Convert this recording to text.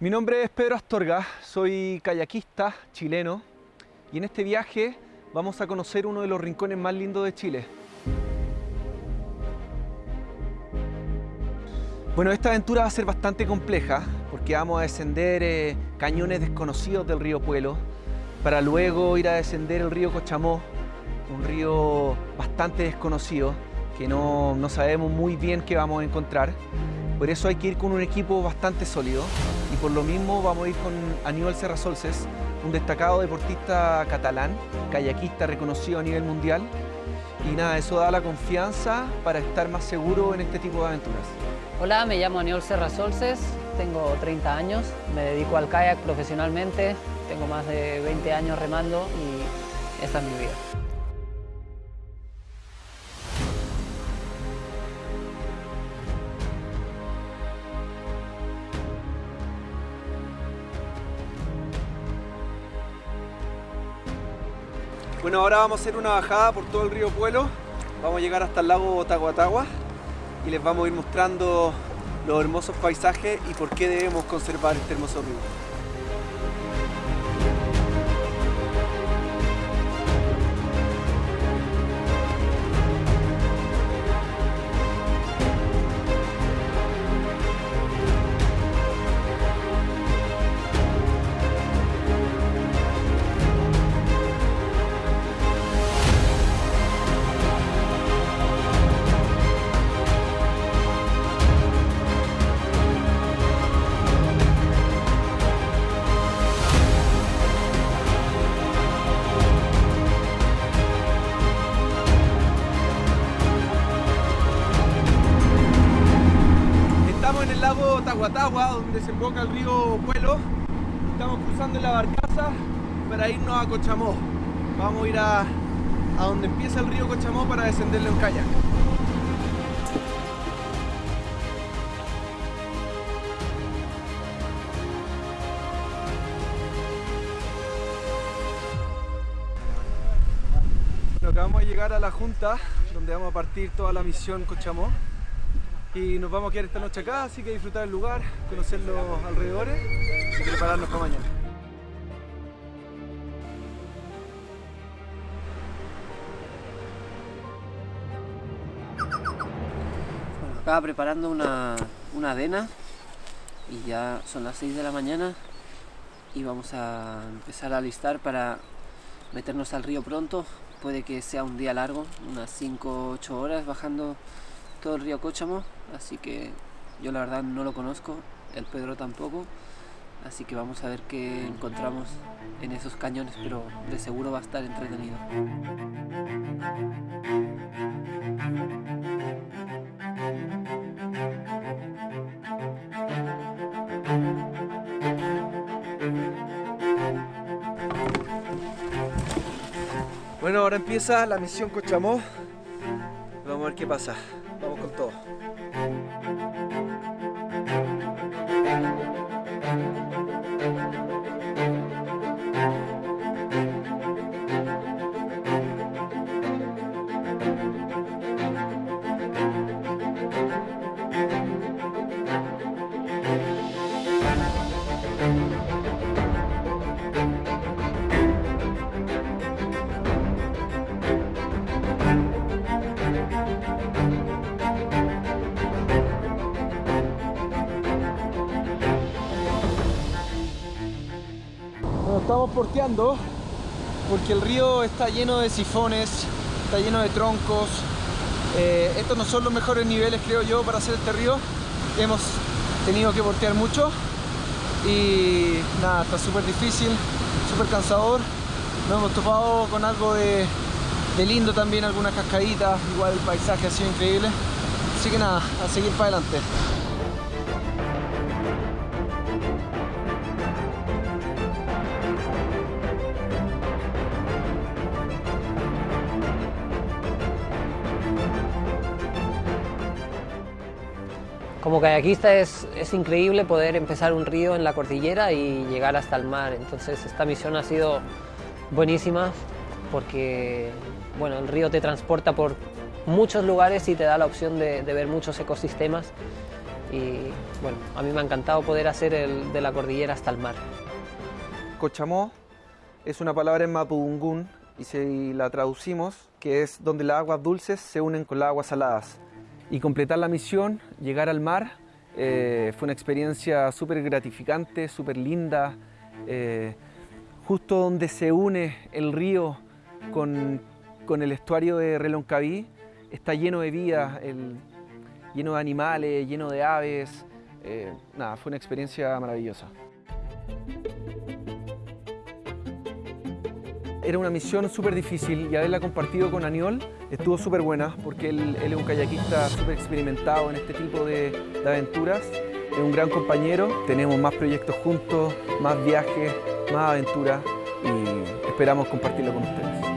Mi nombre es Pedro Astorga, soy kayakista chileno y en este viaje vamos a conocer uno de los rincones más lindos de Chile. Bueno, esta aventura va a ser bastante compleja porque vamos a descender eh, cañones desconocidos del río Puelo para luego ir a descender el río Cochamó, un río bastante desconocido que no, no sabemos muy bien qué vamos a encontrar. Por eso hay que ir con un equipo bastante sólido y por lo mismo vamos a ir con Aníbal Serrasolces, un destacado deportista catalán, kayakista reconocido a nivel mundial. Y nada, eso da la confianza para estar más seguro en este tipo de aventuras. Hola, me llamo Aníbal Serrasolces, tengo 30 años, me dedico al kayak profesionalmente, tengo más de 20 años remando y esta es mi vida. Bueno, ahora vamos a hacer una bajada por todo el río Puelo. Vamos a llegar hasta el lago Taguatagua y les vamos a ir mostrando los hermosos paisajes y por qué debemos conservar este hermoso río. Lago Tahuatahua, donde desemboca el río Puelo. Estamos cruzando la barcaza para irnos a Cochamó. Vamos a ir a, a donde empieza el río Cochamó para descenderlo en kayak. Bueno, acabamos de llegar a la junta, donde vamos a partir toda la misión Cochamó y nos vamos a quedar esta noche acá, así que disfrutar el lugar, conocer los alrededores y prepararnos para mañana. Bueno, acá preparando una, una avena y ya son las 6 de la mañana y vamos a empezar a alistar para meternos al río pronto. Puede que sea un día largo, unas 5 8 horas bajando todo el río Cóchamo, así que yo la verdad no lo conozco, el Pedro tampoco, así que vamos a ver qué encontramos en esos cañones, pero de seguro va a estar entretenido. Bueno, ahora empieza la misión Cochamó. Qué pasa. Vamos con todo. Estamos porteando porque el río está lleno de sifones, está lleno de troncos. Eh, estos no son los mejores niveles, creo yo, para hacer este río. Hemos tenido que portear mucho y nada, está súper difícil, súper cansador. Nos hemos topado con algo de, de lindo también, algunas cascaditas, igual el paisaje ha sido increíble. Así que nada, a seguir para adelante. Como kayakista es, increíble poder empezar un río en la cordillera y llegar hasta el mar. Entonces esta misión ha sido buenísima porque bueno, el río te transporta por muchos lugares y te da la opción de, de ver muchos ecosistemas y bueno, a mí me ha encantado poder hacer el de la cordillera hasta el mar. Cochamó es una palabra en mapudungún y si la traducimos, que es donde las aguas dulces se unen con las aguas saladas. Y completar la misión, llegar al mar, eh, fue una experiencia súper gratificante, súper linda. Eh, justo donde se une el río con, con el estuario de Reloncaví, está lleno de vida, lleno de animales, lleno de aves. Eh, nada, fue una experiencia maravillosa. Era una misión súper difícil y haberla compartido con Aniol estuvo súper buena porque él, es un kayakista súper experimentado en este tipo de, de aventuras. Es un gran compañero, tenemos más proyectos juntos, más viajes, más aventuras y esperamos compartirlo con ustedes.